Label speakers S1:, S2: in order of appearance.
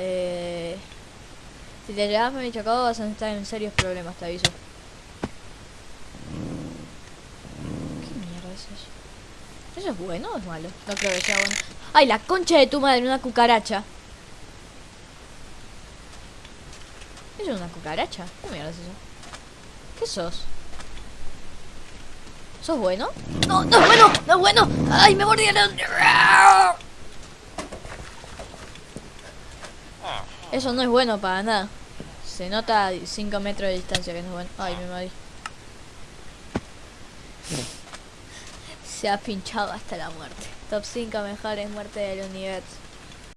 S1: Eh, si te llevas mi chocado vas a estar en serios problemas, te aviso. ¿Qué mierda es eso? ¿Eso es bueno o es malo? No creo que sea bueno. ¡Ay, la concha de tu madre! Una cucaracha. ¿Eso es una cucaracha? ¿Qué mierda es eso? ¿Qué sos? ¿Sos bueno? ¡No, no es bueno! ¡No es bueno! ¡Ay, me mordieron! Eso no es bueno para nada. Se nota a 5 metros de distancia que no es bueno. Ay, me morí. Se ha pinchado hasta la muerte. Top 5 mejores muertes del universo.